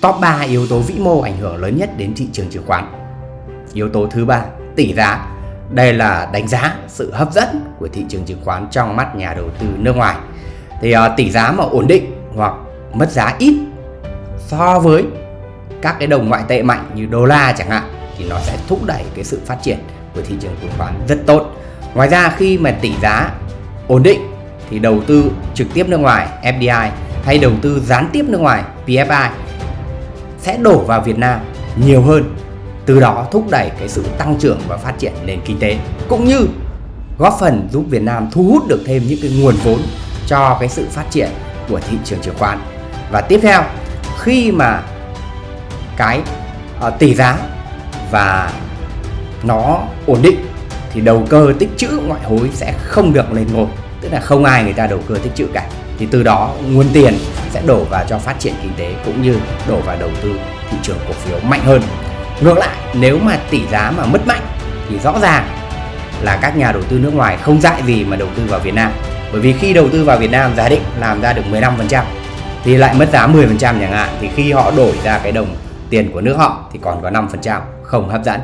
top 3 yếu tố vĩ mô ảnh hưởng lớn nhất đến thị trường chứng khoán. Yếu tố thứ ba, tỷ giá. Đây là đánh giá sự hấp dẫn của thị trường chứng khoán trong mắt nhà đầu tư nước ngoài. Thì uh, tỷ giá mà ổn định hoặc mất giá ít so với các cái đồng ngoại tệ mạnh như đô la chẳng hạn thì nó sẽ thúc đẩy cái sự phát triển của thị trường chứng khoán rất tốt. Ngoài ra khi mà tỷ giá ổn định thì đầu tư trực tiếp nước ngoài FDI hay đầu tư gián tiếp nước ngoài PFI sẽ đổ vào Việt Nam nhiều hơn. Từ đó thúc đẩy cái sự tăng trưởng và phát triển nền kinh tế cũng như góp phần giúp Việt Nam thu hút được thêm những cái nguồn vốn cho cái sự phát triển của thị trường chứng khoán. Và tiếp theo khi mà cái uh, tỷ giá và nó ổn định thì đầu cơ tích trữ ngoại hối sẽ không được lên ngôi tức là không ai người ta đầu cơ tích trữ cả. Thì từ đó nguồn tiền sẽ đổ vào cho phát triển kinh tế cũng như đổ vào đầu tư thị trường cổ phiếu mạnh hơn. Ngược lại, nếu mà tỷ giá mà mất mạnh thì rõ ràng là các nhà đầu tư nước ngoài không dại gì mà đầu tư vào Việt Nam. Bởi vì khi đầu tư vào Việt Nam giả định làm ra được 15% thì lại mất giá 10% chẳng hạn, thì khi họ đổi ra cái đồng tiền của nước họ thì còn có 5% không hấp dẫn.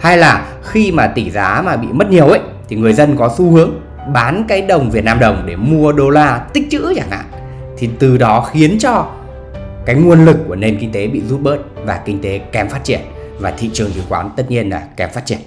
Hay là khi mà tỷ giá mà bị mất nhiều ấy, thì người dân có xu hướng bán cái đồng Việt Nam đồng để mua đô la tích trữ chẳng hạn thì từ đó khiến cho cái nguồn lực của nền kinh tế bị rút bớt và kinh tế kém phát triển và thị trường chứng khoán tất nhiên là kém phát triển.